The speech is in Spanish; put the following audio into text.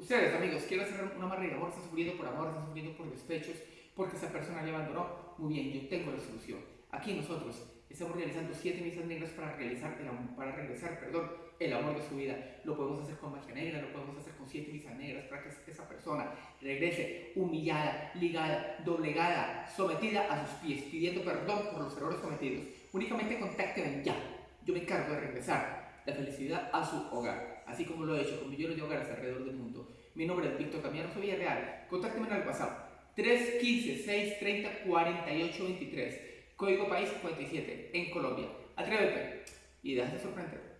Ustedes, amigos, quieren hacer una amarre de amor, están sufriendo por amor, están sufriendo por despechos, porque esa persona le abandonó. Muy bien, yo tengo la solución. Aquí nosotros estamos realizando siete misas negras para realizar el para regresar, perdón, el amor de su vida. Lo podemos hacer con magia negra, lo podemos hacer con siete misas negras para que esa persona regrese humillada, ligada, doblegada, sometida a sus pies, pidiendo perdón por los errores cometidos. Únicamente contáctenme ya. Yo me encargo de regresar la felicidad a su hogar, así como lo he hecho con millones de hogares alrededor del mundo. Mi nombre es Víctor Camiano, soy Villarreal. Contácteme en el WhatsApp 315-630-4823. Código país 57 en Colombia. Atrévete y déjate sorprender.